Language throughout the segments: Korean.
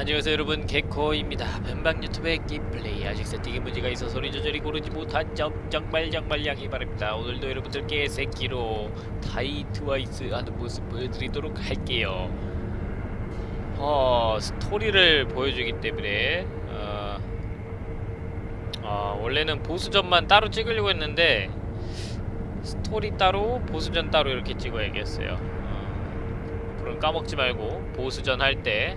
안녕하세요 여러분. 개코입니다. 변방 유튜브의 게임플레이 아직 세팅에 문제가 있어 소리 조절이 고르지 못한 점 정말 정말 양해 바랍니다. 오늘도 여러분들께 새끼로 다이 트와이스 하는 모습 보여드리도록 할게요. 어 스토리를 보여주기 때문에 어, 어 원래는 보스전만 따로 찍으려고 했는데 스토리 따로 보스전 따로 이렇게 찍어야겠어요. 어, 앞으로는 까먹지 말고 보스전 할때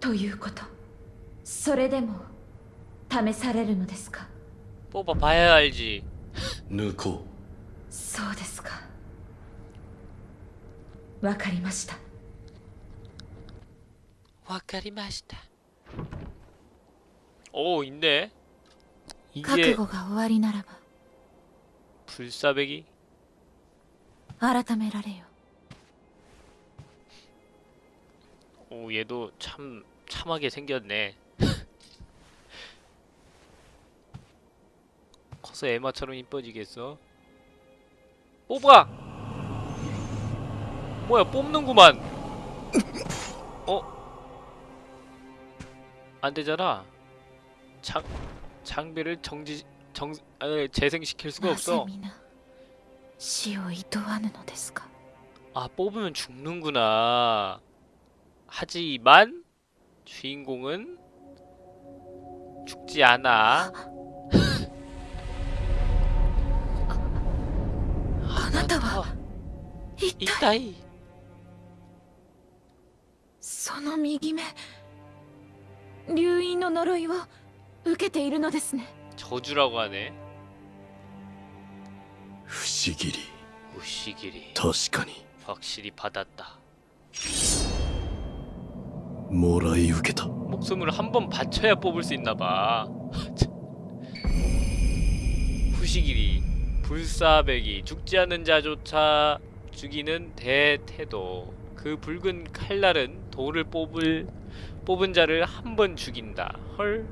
ということそれでも試されるのですか 뽑아봐야 알지. 抜こそうですかわかりました 와카리마시다. 오, 있네. 覚 이게 悟が終わりなら 불사백이? ば改められよ 오, 얘도 참 참하게 생겼네 커서 에마처럼 이뻐지겠어? 어, 뽑아! 뭐야 뽑는구만 어? 안되잖아 장.. 장비를 정지.. 정.. 아, 재생시킬 수가 없어 아 뽑으면 죽는구나 하지만 주인공은 죽지 않아. あなたは一体 이따이 その右目流因の呪いを受けているのですね 저주라고 하네. 不思議り 우시길이 確かに 확실히 받았다. 뭐라이 우겠다. 목숨을 한 번 바쳐야 뽑을 수 있나봐. 후시길이 불사백이 죽지 않는 자조차 죽이는 대태도. 그 붉은 칼날은 돌을 뽑을 뽑은 자를 한 번 죽인다. 헐.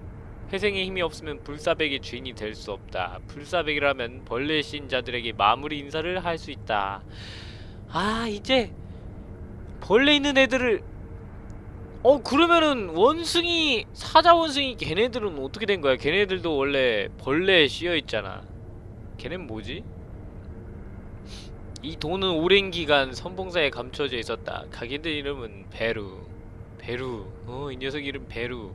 회생의 힘이 없으면 불사백의 주인이 될 수 없다. 불사백이라면 벌레 신 자들에게 마무리 인사를 할 수 있다. 아 이제 벌레 있는 애들을 어 그러면은 원숭이 사자 원숭이 걔네들은 어떻게 된 거야? 걔네들도 원래 벌레에 씌여 있잖아. 걔넨 뭐지? 이 돈은 오랜 기간 선봉사에 감춰져 있었다. 가게들 이름은 베루. 베루. 어, 이 녀석 이름 베루.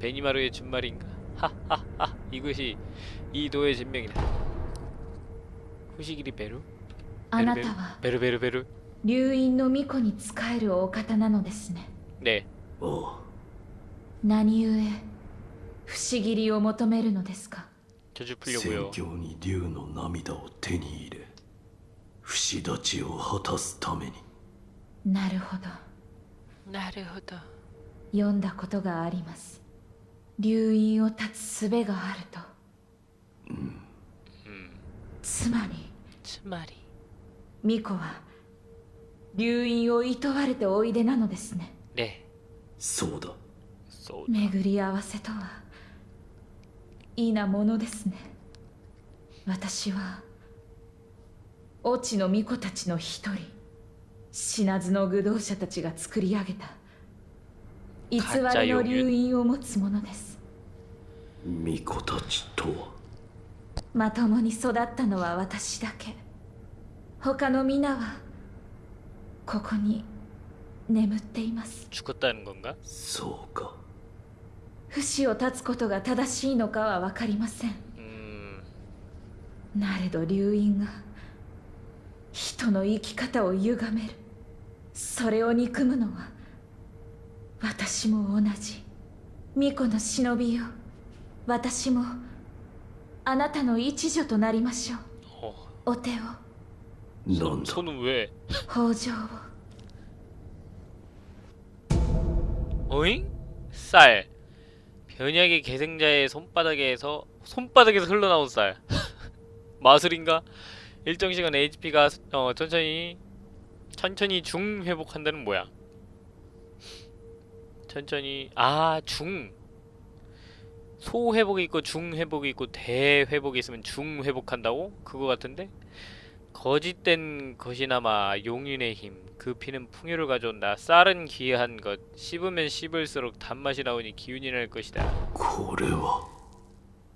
베니마루의 준말인가? 하하하. 이것이 이 도의 진명이다. 후시길이 베루? あなたは 베루 베루 베루. 流因の巫女に仕えるお方なのですね で何故不死斬りを求めるのですか？仙郷に竜の涙を手に入れ不死立ちを果たすために。なるほど。なるほど。読んだことがあります。留飲を立つ術があると、うん、つまりつまり。巫女は留飲を厭われておいでなのですね。そうだ。そうだ。巡り合わせとはいいなものですね。私は越智の巫女たちの一人。死なずの愚道者たちが作り上げた。偽りの流因を持つ者です。巫女たちとは？まともに育ったのは私だけ。他の皆はここに眠っています。そうか。不死を断つことが正しいのかは分かりません。なれど流因が人の生き方を歪める。それを憎むのは私も同じ。巫女の忍びよ。私もあなたの一助となりましょう。お手を。その上。北条を。 어잉? 쌀 변약의 계생자의 손바닥에서 손바닥에서 흘러나온 쌀 마술인가? 일정 시간 HP가 어, 천천히 천천히 중 회복한다는 뭐야? 천천히 아 중 소 회복이 있고 중 회복이 있고 대 회복이 있으면 중 회복한다고? 그거 같은데? 거짓된 것이나마 용인의 힘. 그 피는 풍요를 가져온다. 쌀은 귀한 것. 씹으면 씹을수록 단맛이 나오니 기운이 날 것이다. 고래와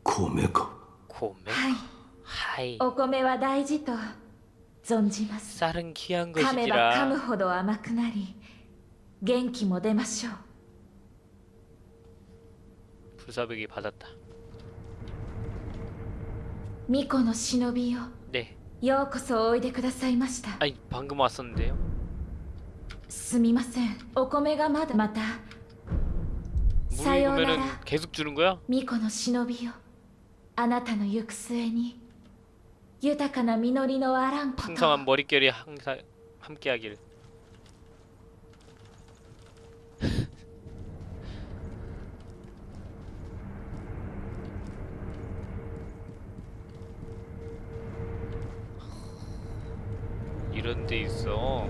고메가. 고메. 하이. 오고메와 다이지토. 존지마스. 쌀은 귀한 것이라 카메바 아마크나리. 겐키모 데마쇼. 불사백이 받았다. 미코노 시노비요. 네. ようこそおいでくださいました 아니 방금 왔었는데요. すみませんお米がまだまたさ 물 ような 보면은 ら 계속 주는 거야? 巫女の忍びよあなたの行く末に豊かな実りのあらんこと 풍성한 머릿결이 항상 함께하길. 데 있어. 어,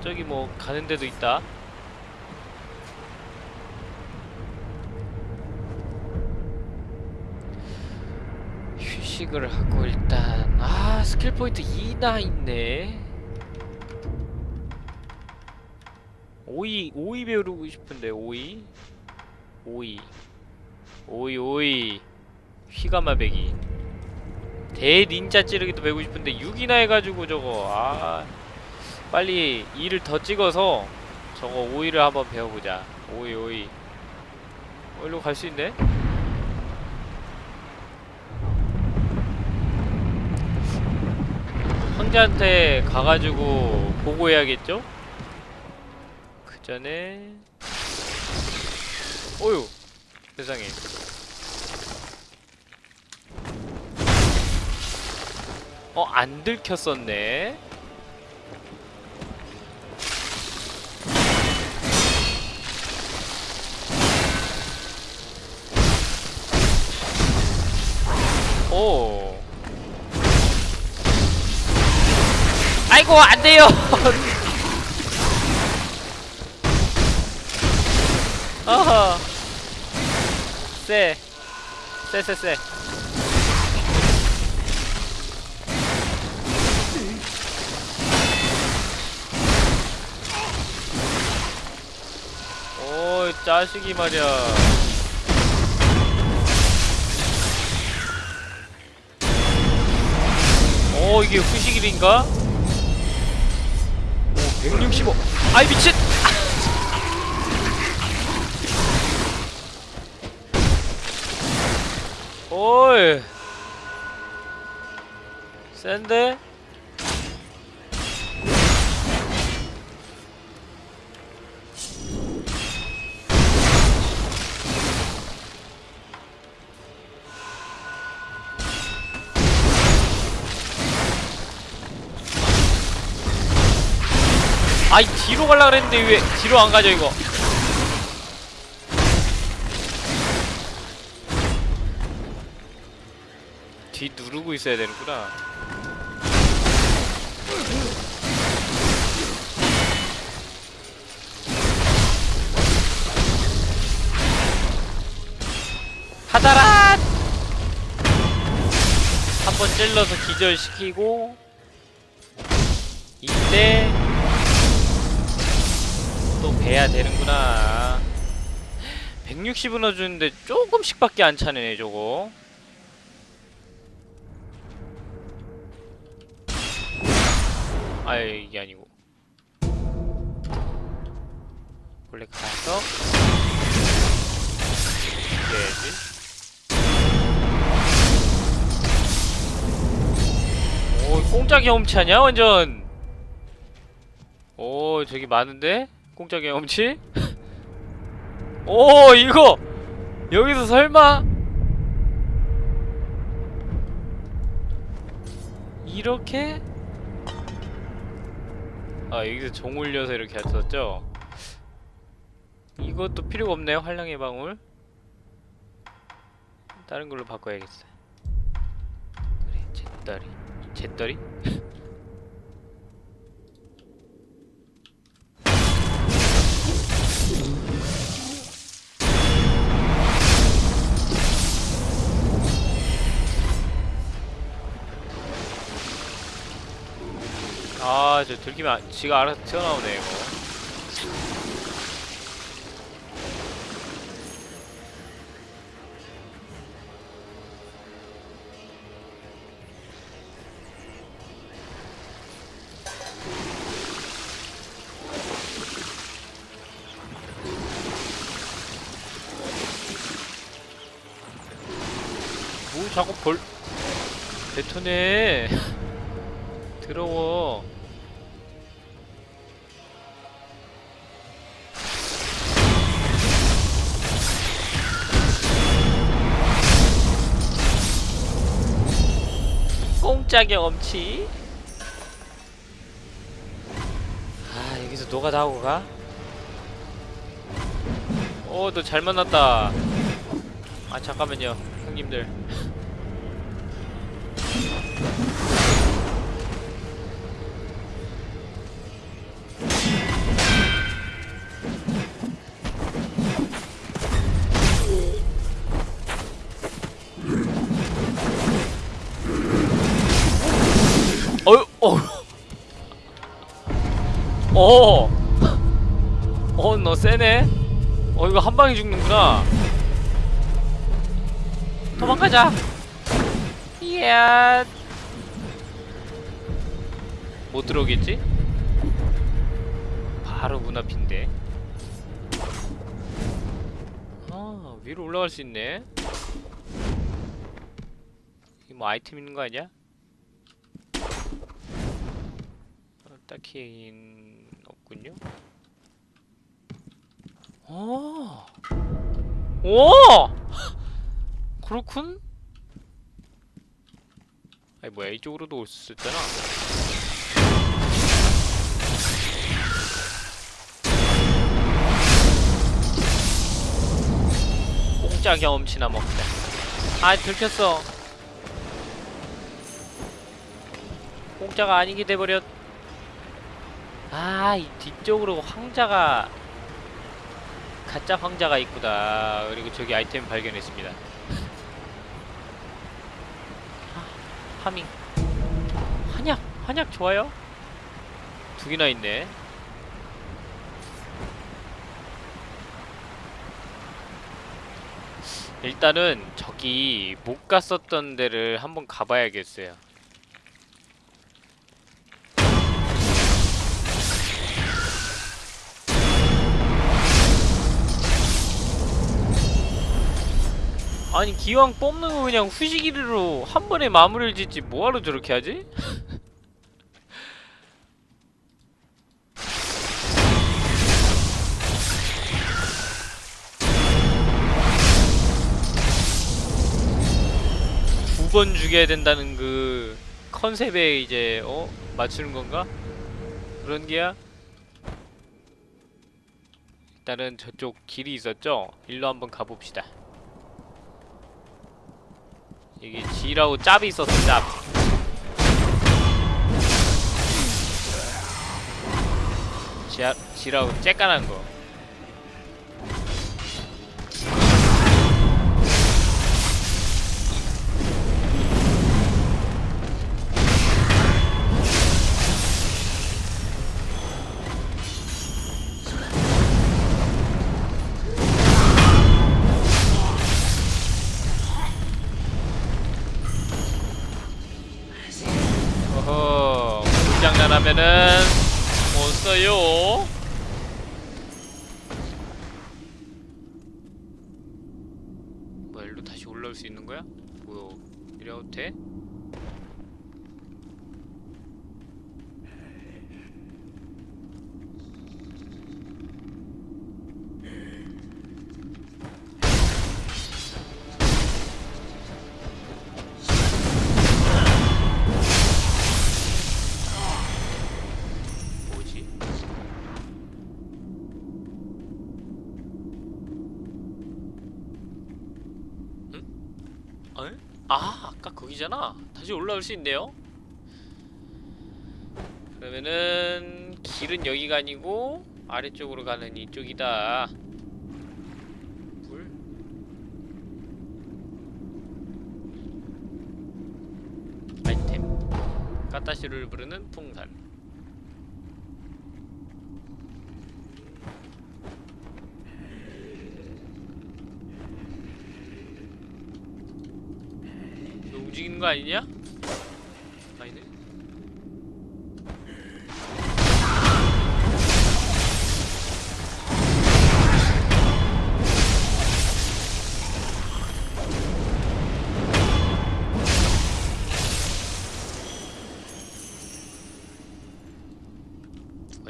저기 뭐 가는 데도 있다. 휴식을 하고 일단 아 스킬 포인트 2나 있네. 5위 5위 배우고 싶은데 5위 5위 5위 5위 휘가마배기 대닌자 찌르기도 배우고 싶은데 6이나 해가지고 저거 아 빨리 2를 더 찍어서 저거 5위를 한번 배워보자 5위 5위 어 일로 갈 수 있네? 황제한테 가가지고 보고해야겠죠? 그 전에 어휴 세상에 어 안 들켰었네 오 아이고 안 돼요. 어허. 쎄. 쎄쎄 쎄. 자식이 말이야. 오, 이게 후식일인가? 오, 165. 아이 미친. 오이. 센데? 뒤로 갈라 그랬는데 왜 뒤로 안 가죠 이거. 뒤 누르고 있어야 되는구나. 하다란! 한번 찔러서 기절시키고 이때 또 배야 되는구나. 160은 넣어주는데 조금씩밖에 안 차네 저거. 아 이게 아니고. 원래 가서 해야지. 오 공짜 경험치하냐 완전? 오 저기 많은데? 공짜 경험치? 오 이거! 여기서 설마? 이렇게? 아 여기서 종 올려서 이렇게 했었죠? 이것도 필요가 없네요 활량의 방울. 다른 걸로 바꿔야겠어 그래 잿더리. 잿더리? 아, 저 들키면 안- 지가 알아서 튀어나오네, 이거. 뭐 자꾸 벌 뱉어내 더러워 꽁짝의 엄치. 아 여기서 노가 나오고 가? 어너 잘 만났다. 아 잠깐만요 형님들 어. 어, 너 세네. 어, 이거 한 방에 죽는구나. 도망가자. 이야. 못 들어오겠지? 바로 문 앞인데. 아, 위로 올라갈 수 있네. 이뭐 아이템 있는 거 아니야? 어, 딱히 없군요. 오, 오, 그렇군. 아니 뭐야 이쪽으로도 올 수 있잖아. 공짜 경험치나 먹자. 아 들켰어. 공짜가 아니게 돼버렸. 아, 이 뒤쪽으로 황자가 가짜 황자가 있구나. 그리고 저기 아이템 발견했습니다. 아, 하밍. 한약, 한약 좋아요? 두 개나 있네. 일단은 저기 못 갔었던 데를 한번 가봐야겠어요. 아니 기왕 뽑는 거 그냥 후시기로 한 번에 마무리를 짓지 뭐하러 저렇게 하지? 두 번 죽여야 된다는 그 컨셉에 이제 어? 맞추는 건가? 그런 게야? 일단은 저쪽 길이 있었죠? 일로 한번 가봅시다 여기 G라고 짭이 있었어 짭. G라, G라고 쬐깐한 거 다시 올라올 수 있네요. 그러면은 길은 여기가 아니고 아래쪽으로 가는 이쪽이다. 물 아이템. 까따시를 부르는 풍산 이 거 아니냐? 아니네.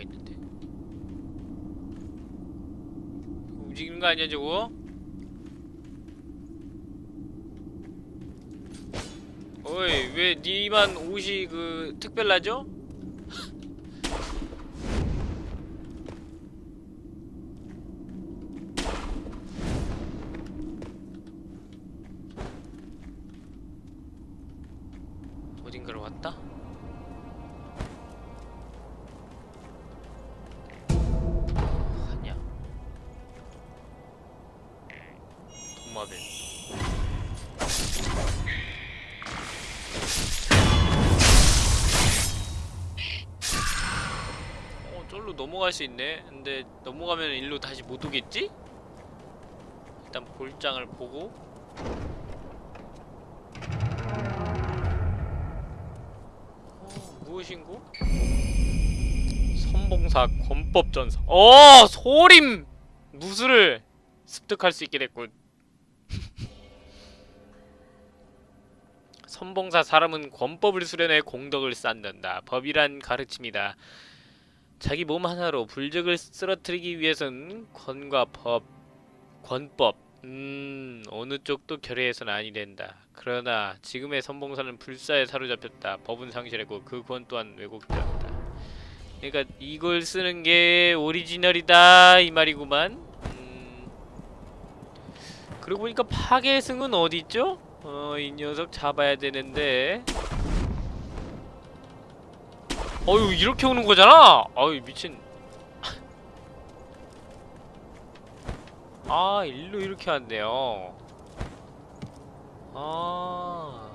있는데? 움직이는 거 아니야 저거? 어이 왜 니만 옷이 그 특별하죠? 수 있네. 근데 넘어가면 일로 다시 못 오겠지? 일단 볼장을 보고 어, 무엇인고? 선봉사 권법전사. 어, 소림 무술을 습득할 수 있게 됐군. 선봉사 사람은 권법을 수련해 공덕을 쌓는다. 법이란 가르침이다. 자기 몸 하나로 불적을 쓰러뜨리기 위해선 권과 법, 권법, 음, 어느 쪽도 결의해서는 아니 된다. 그러나 지금의 선봉사는 불사에 사로잡혔다. 법은 상실했고 그 권 또한 왜곡되었다. 그러니까 이걸 쓰는 게 오리지널이다 이 말이구만. 음, 그러고 보니까 파괴승은 어디 있죠? 어, 이 녀석 잡아야 되는데. 어유 이렇게 오는 거잖아. 어유 미친. 아 일로 이렇게 왔네요. 아,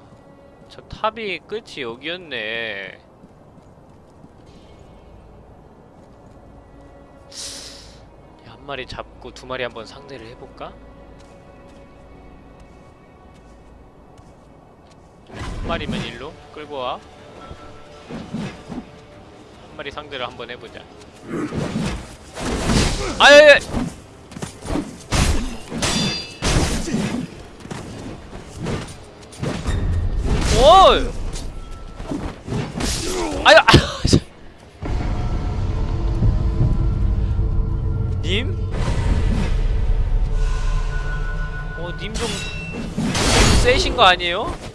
저 탑이 끝이 여기였네. 한 마리 잡고 두 마리 한번 상대를 해볼까? 한 마리면 일로 끌고 와. 한 마리 상대를 한번 해보자. 아야야! 오! 아야! 님? 어, 님좀 세신 거 아니에요?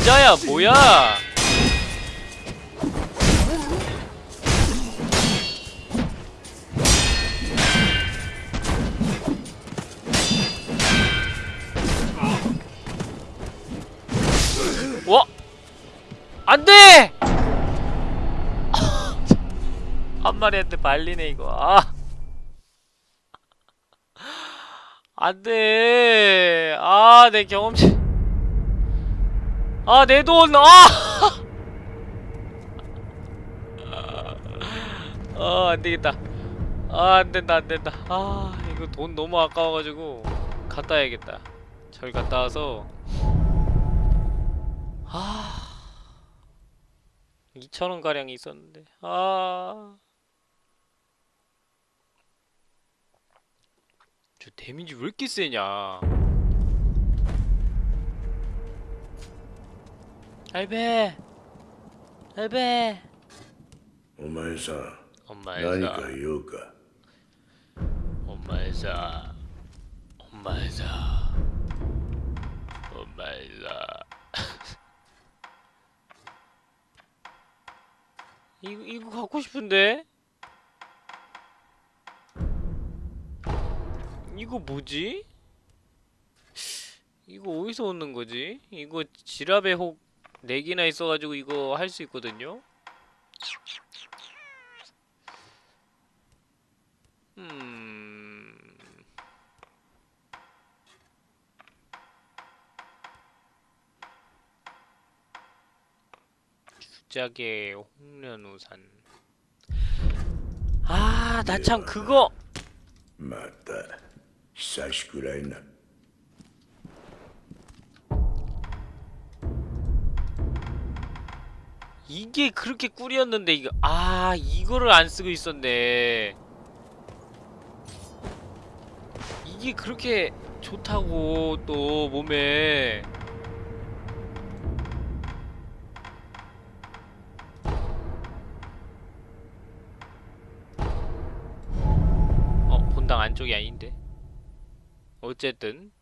닌자야, 뭐야? 와! 안 돼! 한 마리한테 발리네, 이거. 아. 안 돼. 아, 내 경험치. 아, 내 돈. 아! 아, 안 되겠다. 아, 안 된다, 안 된다. 아, 이거 돈 너무 아까워가지고 갔다 와야겠다. 절 갔다 와서 아 2천원 가량 있었는데 아. 저 데미지 왜 이렇게 세냐? 할배, 할배. お前さ 엄마의 何 사, か言うか 엄마의 사, 엄마의 사, 엄마의 사. 이거 이거 갖고 싶은데? 이거 뭐지? 이거 어디서 얻는 거지? 이거 지라베 혹 4개나 있어가지고 이거 할 수 있거든요. 음... 주작의 홍련우산. 아 나 참 그거. 맞다. 사시쿠라이나. 이게 그렇게 꿀이었는데 이거 아 이거를 안 쓰고 있었네. 이게 그렇게 좋다고 또 몸에. 어 본당 안쪽이 아닌데? 어쨌든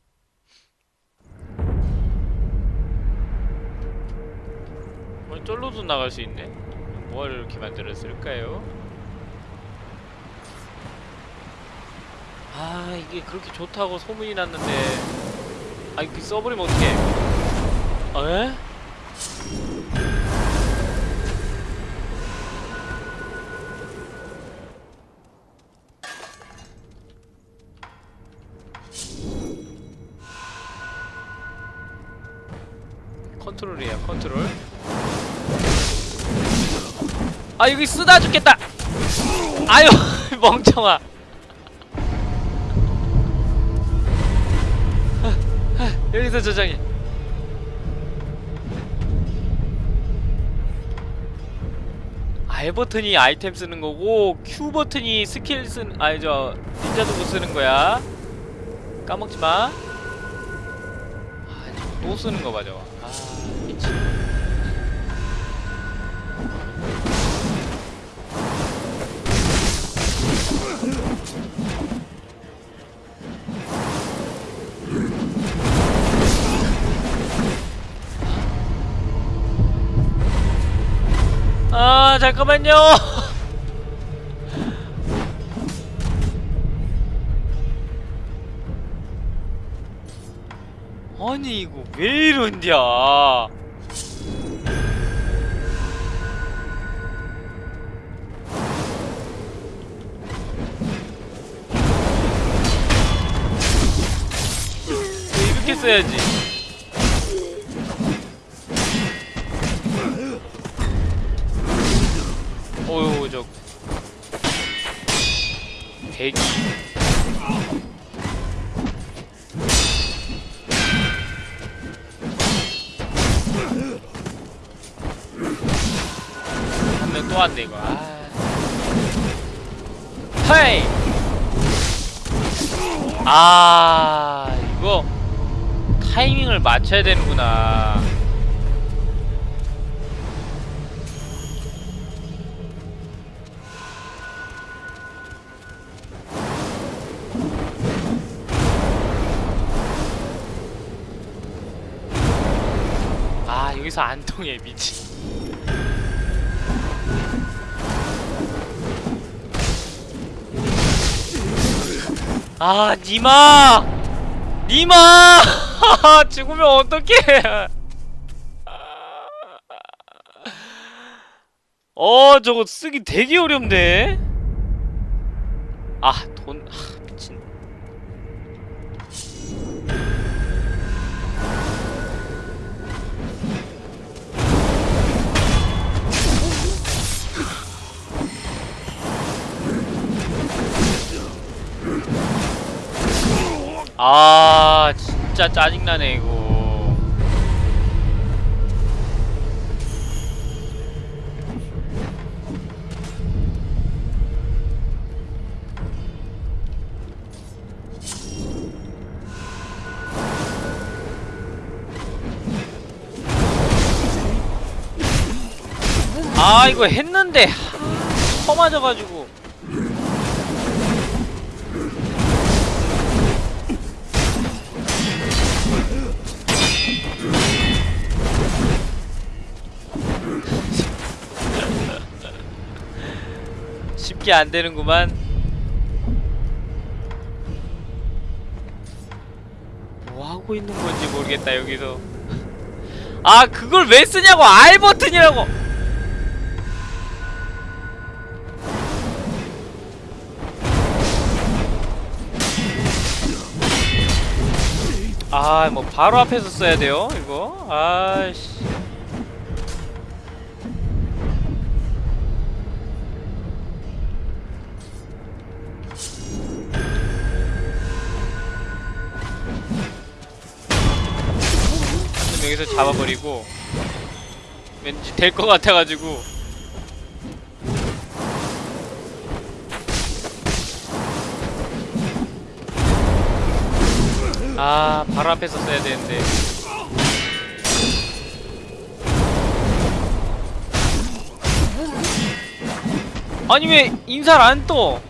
어, 쫄로도 나갈 수 있네. 뭘 이렇게 만들었을까요? 아 이게 그렇게 좋다고 소문이 났는데 아 이거 써버리면 어떡해 에? 아 여기 쓰다 죽겠다 아유 멍청아 여기서 저장해 R 버튼이 아이템 쓰는 거고 Q 버튼이 스킬 쓰는 아니 저 닌자 도구 쓰는 거야 까먹지 마. 아, 또 쓰는 거 맞아. 아, 미친. 아 잠깐만요. 아니 이거 왜 써야 지 되는구나. 아 여기서 안 통해 미친. 아 니마! 니마 죽으면 어떡해. 어 저거 쓰기 되게 어렵네. 아 돈 아, 미친. 아 진짜 짜증나네 이거. 아 이거 했는데 하, 퍼 맞아가지고 쉽게 안 되는구만. 뭐 하고 하고 있는 건지 모르겠다 여기서. 아 그걸 왜 쓰냐고. R 버튼이라고. 아 뭐 바로 앞에서 써야 돼요 이거? 아씨 여기서 잡아버리고 왠지 될 것 같아가지고 아 바로 앞에서 써야 되는데 아니 왜 인사를 안 떠?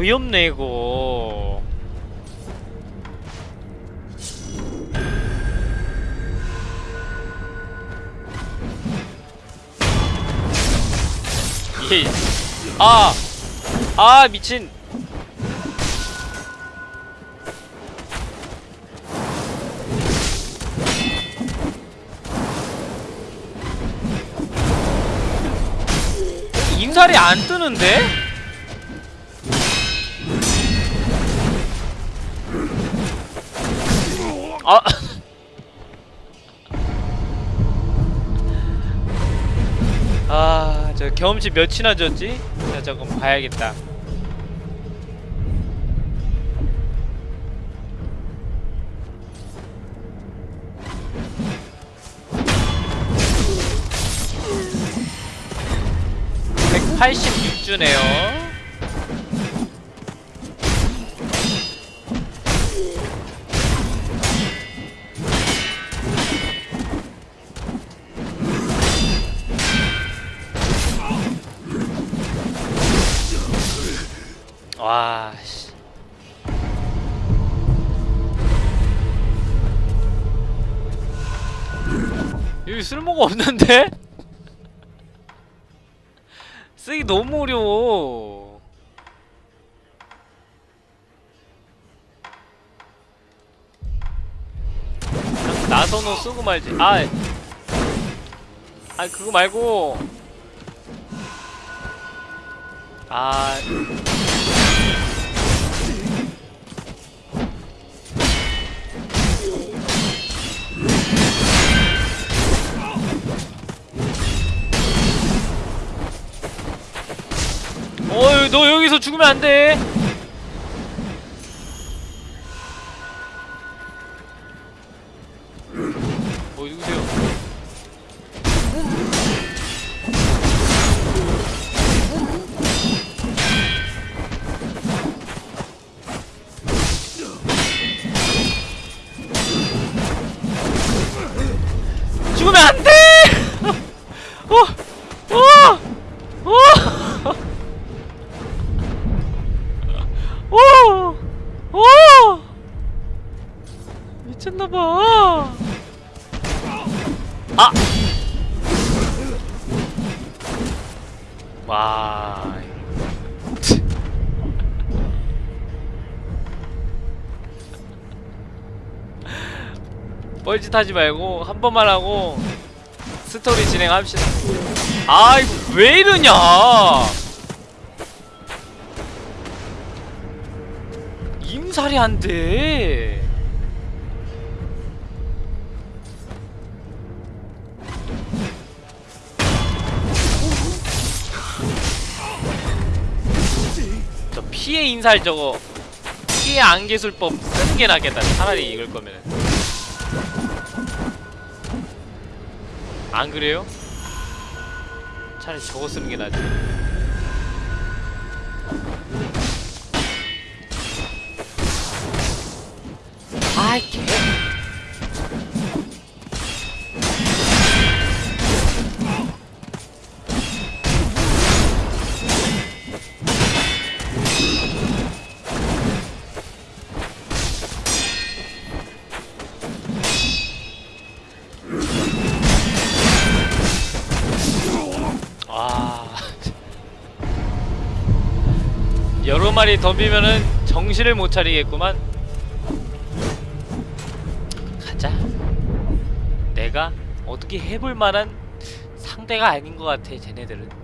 어이없네 이거 예. 아! 아 미친 임살이 안 뜨는데? 아 아, 저 경험치 몇이나 줬지? 자, 저거 봐야겠다. (186주네요) 쓸모가 없는데? 쓰기 너무 어려워. 나선호 쓰고 말지. 아, 아 그거 말고. 아, 죽으면 안 돼. 어 누구세요? 뻘짓 하지 말고 한 번만 하고 스토리 진행합시다. 아이 왜 이러냐? 임살이 안 돼. 저 피해 인살 저거 피해 안개술법 쓰는 게 낫겠다. 차라리 이걸 거면. 안 그래요? 차라리 저거 쓰는 게 낫지. 마리 덤비면은 정신을 못 차리겠구만. 가자. 내가 어떻게 해볼 만한 상대가 아닌 것 같아, 쟤네들은.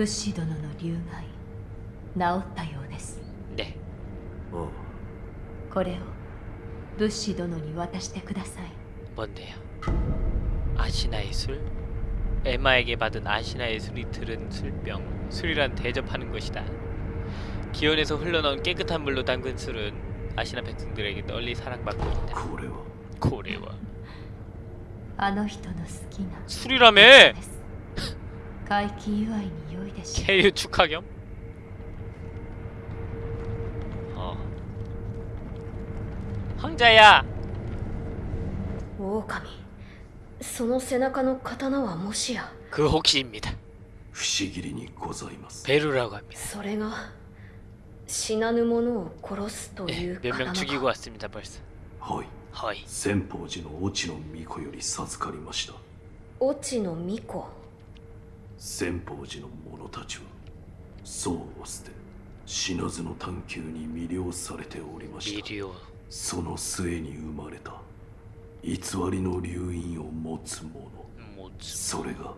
武士殿の流害治ったようです 네. あこれを武士殿に渡してください 뭔데요? 아시나의 술? 에마에게 받은 아시나의 술이 들은 술병 술이란 대접하는 것이다 기원에서 흘러나온 깨끗한 물로 담근 술은 아시나 백성들에게 널리 사랑받고 있다 これは 고래와 あの人の好きな 술이라며! です回帰祝いに良いでしょ 케유 축하 겸? 어 황자야! 狼その背中の刀はもしや 그 혹시입니다 不思議にございます 베루라고 합니다 それが死なぬ者を殺すとい 예, う 몇 명 刀 죽이고 か 왔습니다 벌써 はい 허이 先方寺の越智の巫女より授かりました越智の巫女 先方寺の者たちは僧を捨て死なずの探求に魅了されておりました。その末に生まれた。偽りの流飲を持つ者。それが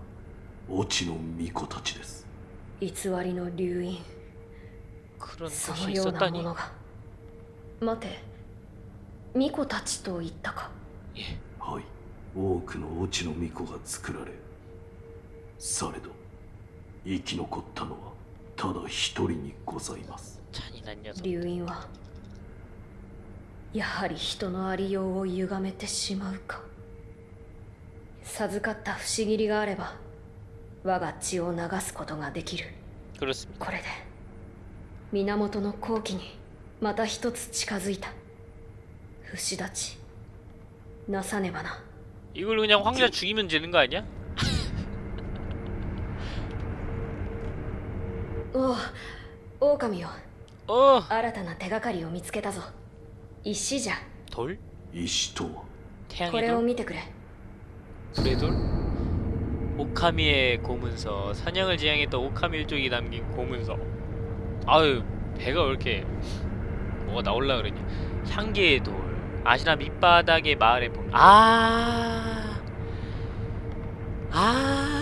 落ちの巫女たちです。偽りの流飲そのようなものが。待て。巫女たちと言ったか。はい。多くの落ちの巫女が作られされど。生き残ったのはただ一人にございます 잔인한 녀석 流因はやはり人のありようを歪めてしまうか授かった不思議りがあれば我が血を流すことができる 그렇습니다 これで源の好機にまた一つ近づいた不死立ちなさねばな 이걸 그냥 황자 죽이면 되는 거 아니야? おお狼よ 어 新たな手がかりを見つけたぞ石じゃ 돌? 石とはこ 태양의 れを 돌? 見てくれ 불의 돌? 오카미의 고문서 사냥을 지향했던 오카미 일족이 남긴 고문서 아유 배가 왜 이렇게 뭐가 나올라 그러냐 향기의 돌 아시나 밑바닥의 마을에 보 아... 아...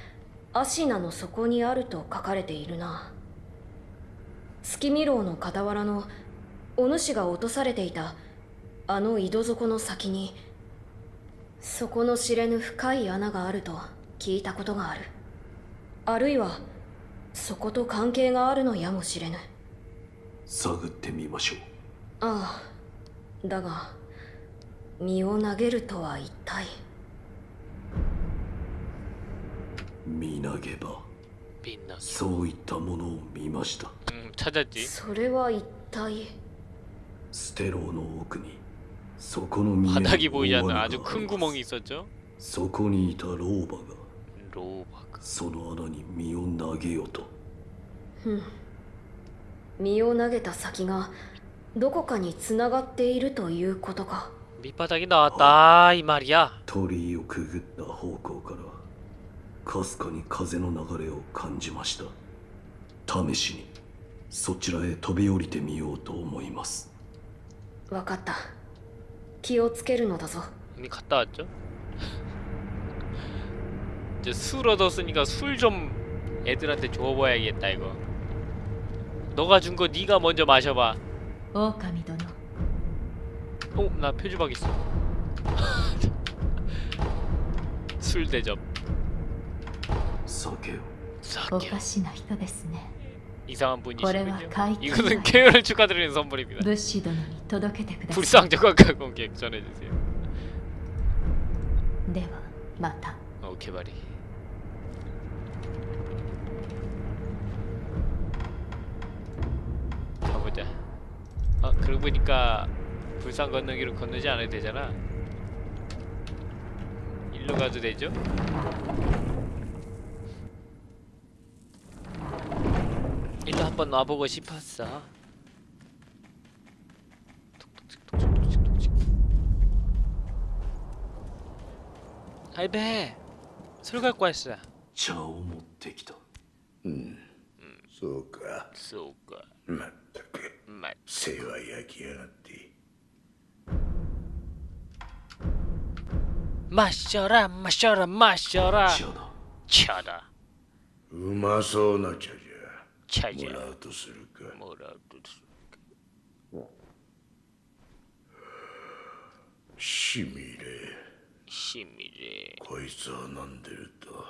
アシナの底にあると書かれているな。月見楼の傍らのお主が落とされていたあの井戸底の先に底の知れぬ深い穴があると聞いたことがある。あるいはそこと関係があるのやもしれぬ。探ってみましょう。ああだが身を投げるとは一体見投げ場 빛나 そういったものを見ました 음 찾았지 それは一体ステローの奥にそこの見える 바닥이 보이지 大 않는 穴 아주 が 큰 あります 구멍이 있었죠 そこにいた老婆が 로바크 その穴に身を投げよと身を投げた先がどこかに繋がっているということか 밑바닥이 나왔다 이 말이야 鳥居をくぐった方向から かすかに風の流れを感じました試しにそちらへ飛び降りてみようと思いますわかった気をつけるのだぞ 이미 갔다 왔죠 이제 술 얻었으니까 술 좀 애들한테 줘봐야겠다 이거 너가 준 거 네가 먼저 마셔봐 狼殿 어, 나 표주박 있어. 술 대접. 이상한 분이시군요. 이것은 케어를 축하드리는 선물입니다. 불상적 관광 공객 전해주세요. 네와 마타. 어 가보자. 아 그러고 보니까 불상 건너기로 건너지 않아도 되잖아. 일로 가도 되죠? 일로 한번 와보고 싶었어. 톡톡톡, 톡톡톡, 톡톡톡. 할배, 술 갖고 왔어. 茶を持ってきたそうか 쏘가 まったく 맛. 世話焼きやがって 마셔라, 마셔라, 마셔라. 茶だ 차다, うまそうな茶じゃ じゃ。もらうとするか。もらうとするか。しみれ。しみれ。こいつを飲んでると、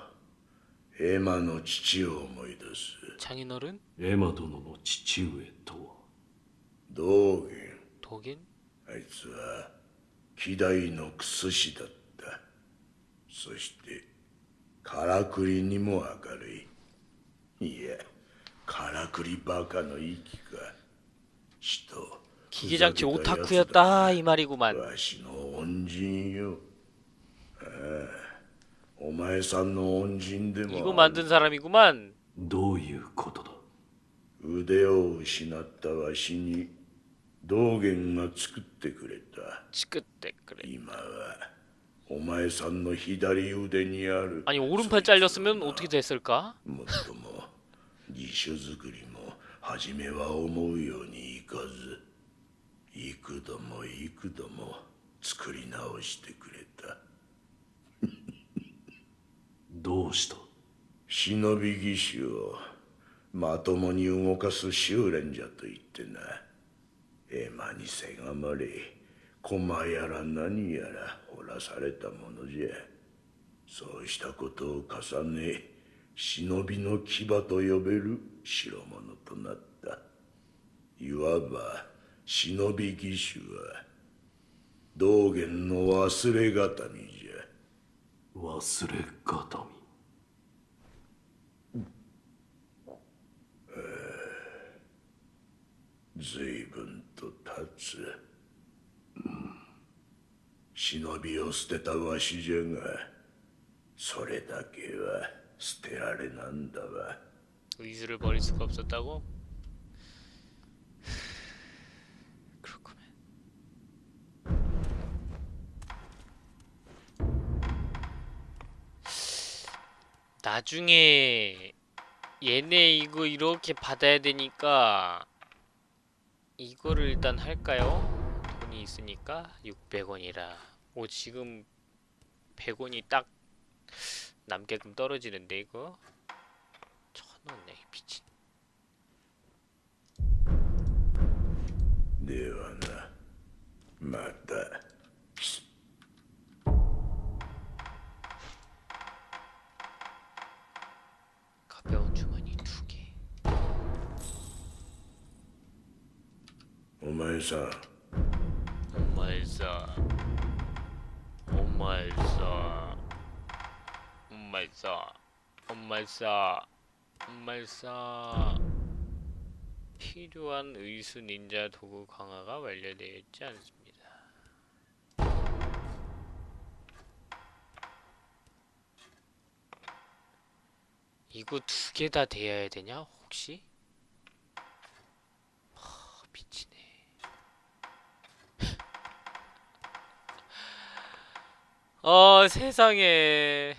エマの父を思い出す。チャギノルンエマ殿の父上とは道元。道元？あいつは、希代のクス氏だった。そして、からくりにも明るい。いや。からくりバカの息か死と 기계장치 ふざけた奴だ 오타쿠였다 이 말이구만. わしの恩人よああお前さんの恩人でも 이거 만든 사람이구만. どういうことだ腕を失ったわしに道元が作ってくれた 치끝대 그래. 今はお前さんの左腕にある 아니 오른팔 잘렸으면 어떻게 됐을까? もっとも辞書作りも初めは思うようにいかず幾度も幾度も作り直してくれた。どうした？忍び義手をまともに動かす修練じゃと言ってな。エマにせがまれ駒やら何やら掘らされたものじゃ。そうしたことを重ね忍びの牙と呼べる代物となった。いわば忍び義手は道元の忘れがたみじゃ。忘れがたみ随分と経つ、忍びを捨てたわしじゃがそれだけは 捨てられなんだわ 의술을 버릴 수가 없었다고? 그렇구만. 나중에 얘네 이거 이렇게 받아야 되니까 이거를 일단 할까요? 돈이 있으니까 600원이라 오 지금 100원이 딱 남게끔 떨어지는데 이거? 천원에 미친. 네가 맞다. 가벼운 주머니 두개. 오마이사. 오마이사. 오마이사. 오마이사 오마이사 오마이사 필요한 의수 닌자 도구 강화가 완료되어 있지 않습니다. 이거 두 개 다 돼야 되냐 혹시? 하, 미치네. 어 세상에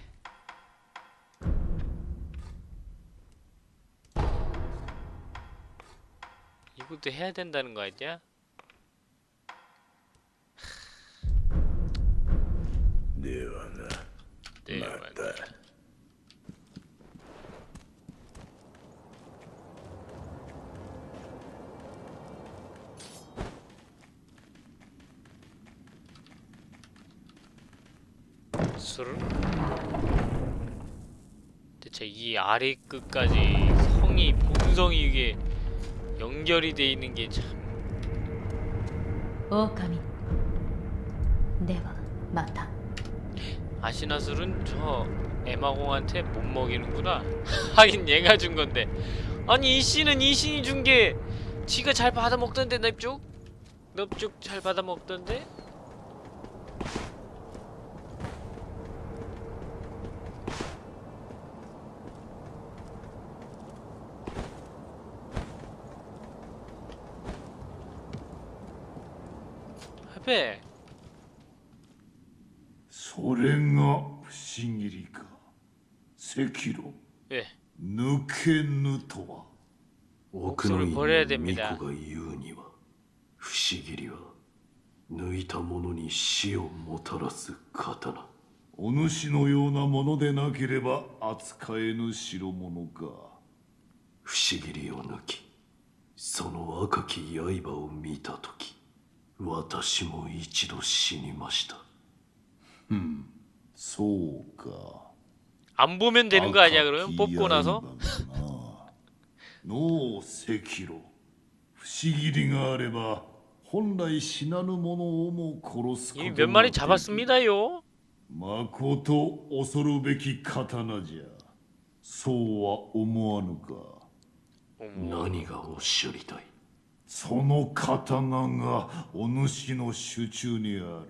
그것도 해야 된다는 거 아니야? 네오나 맞다. 술? 대체 이 아래 끝까지 성이 봉성이 이게 연결이 돼 있는 게 참. 오카미. 네가... 맞다. 아시나술은 저 에마공한테 못 먹이는구나. 하긴 얘가 준 건데. 아니 이 씨는 이 씨이 준 게 지가 잘 받아먹던데 넙죽? 넙죽 잘 받아먹던데? それが不思議りか。赤炉。抜けぬとは。奥の院の巫女が言うには不思議りは。抜いた者に死をもたらす刀。お主のようなものでなければ扱えぬ代物か。不思議りを抜きその赤き刃を見た時私も一度死にました。 そうか 안 보면 되는 거 아니야 그러면 赤き 뽑고 나서 刃がなのう赤炉不思議りがあれば本来死なぬ者をも殺すこと 이미 が 몇 마리 できる 잡았습니다요 まこと恐るべき刀じゃそうは思わぬか 어머 何がおっしゃりたいその刀がお主の手中にある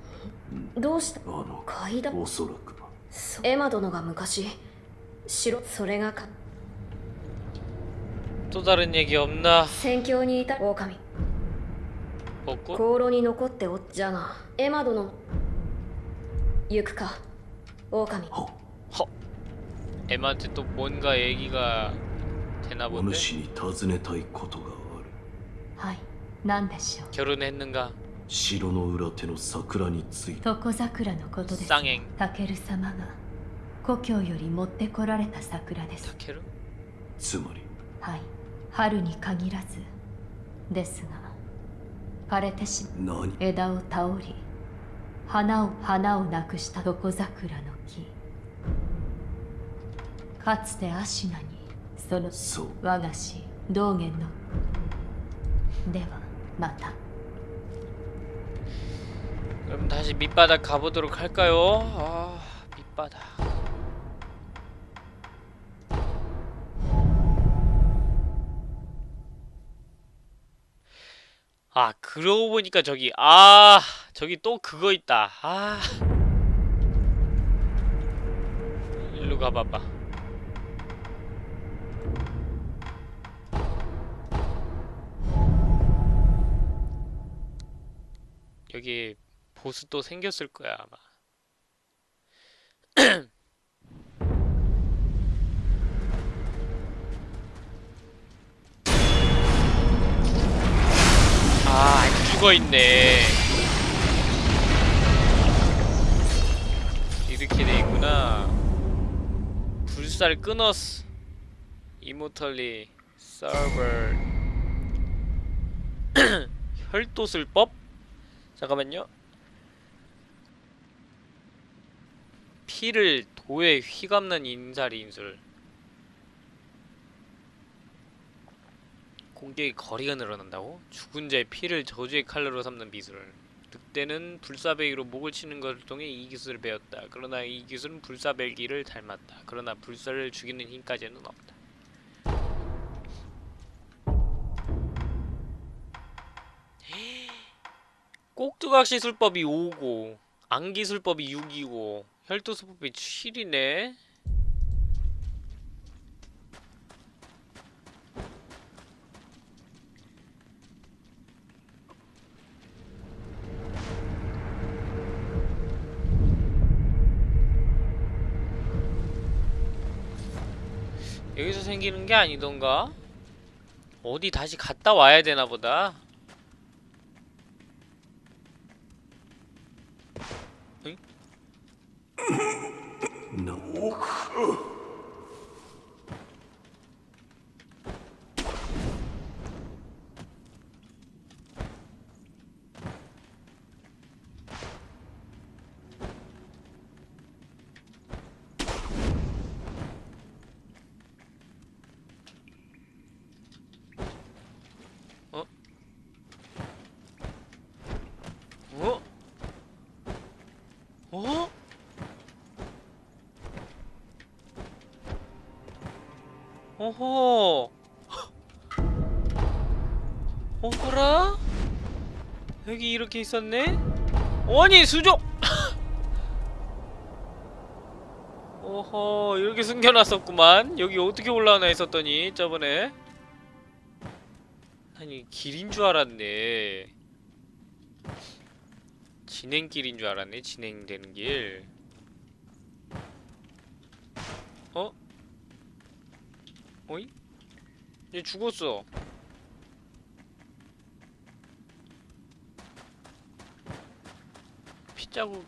どうしたあの階段おそらくはそエマ殿が昔城それがか 또 다른 얘기 없나? 戦況に至る狼 벚꽃? 香炉に残っておっじゃがエマ殿行くか狼 엠한테 또 뭔가 얘기가 되나 お 본데? 主に尋ねたいことがあるはい何でしょう 결혼했는가? 城の裏手の桜について。床桜のことです。タケル様が故郷より持ってこられた桜です。つまり。はい。春に限らずですが枯れてしまう。枝を倒り花を花をなくした床桜の木。かつて芦名にそのそう。我が師道元の。ではまた。 그럼 다시 밑바닥 가보도록 할까요? 아 밑바닥. 아 그러고 보니까 저기 아 저기 또 그거 있다. 아. 일로 가봐봐. 여기 보스 또 생겼을 거야 아마. 아, 안 죽어 있네. 이렇게 돼 있구나. 불살 끊었어. 이모털리 서버 혈도술법? 잠깐만요. 피를 도에 휘감는 인살이 인술 공격의 거리가 늘어난다고? 죽은 자의 피를 저주의 칼로로 삼는 미술. 늑대는 불사배기로 목을 치는 것을 통해 이 기술을 배웠다. 그러나 이 기술은 불사배기를 닮았다. 그러나 불사를 죽이는 힘까지는 없다. 꼭두각시술법이 5고 안기술법이 6이고 혈투수법이 7이네 여기서 생기는 게 아니던가? 어디 다시 갔다 와야 되나 보다. な 어허. 어허라? 여기 이렇게 있었네? 아니 수족! 어허 이렇게 숨겨놨었구만 여기 어떻게 올라오나 했었더니 저번에 아니 길인 줄 알았네 진행길인 줄 알았네 진행되는 길 어? 어이? 얘 죽었어 피자국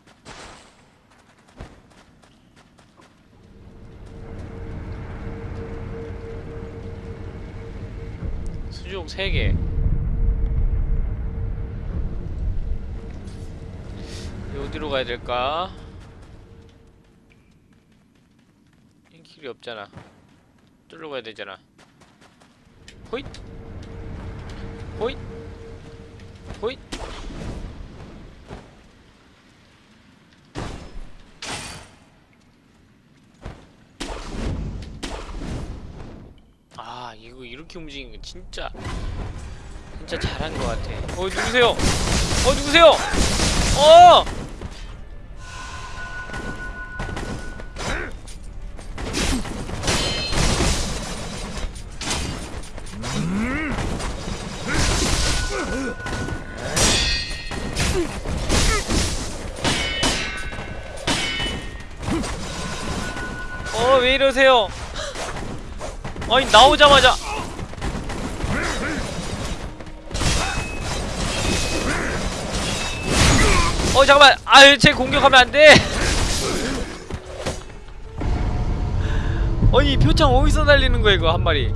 수족 3개 어디로 가야 될까? 이 길이 없잖아. 뚫러 가야 되잖아. 호잇! 호잇! 호잇! 아, 이거 이렇게 움직이는 거 진짜 진짜 잘한 것 같아. 어, 누구세요? 어, 누구세요? 어! 어, 나오자마자. 어, 잠깐만. 아유, 쟤 공격하면 안 돼. 아니, 표창 어디서 날리는 거야, 이거, 한 마리.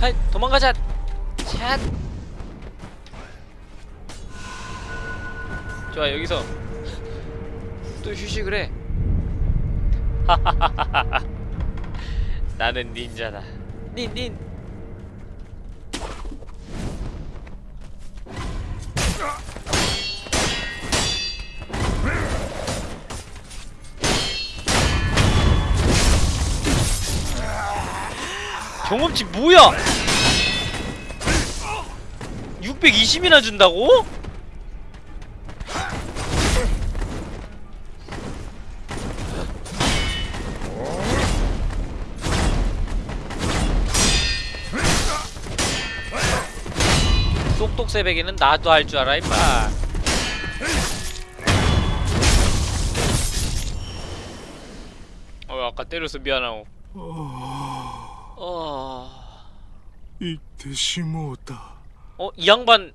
하이, 도망가자. 샷. 좋아, 여기서 또 휴식을 해. 나는 닌자다. 닌, 닌. 경험치 뭐야? 620이나 준다고? 빡세배기는 나도 할 줄 알아 임마. 어 아까 때려서 미안하고 어... 이때시모다? 어? 이 양반.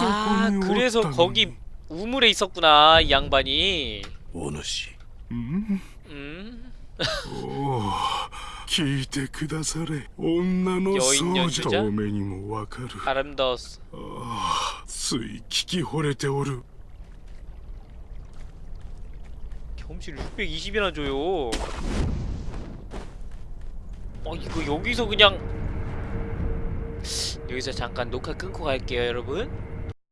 아 그래서 거기 우물에 있었구나 이 양반이. 오누씨. 음? 음? おお 聞いてくだされ女の余韻よそうじじゃ遠目にもわかる 아름다웠어 つい聞き惚れておる 경험치를 620이나 줘요 어 이거 여기서 그냥 여기서 잠깐 녹화 끊고 갈게요 여러분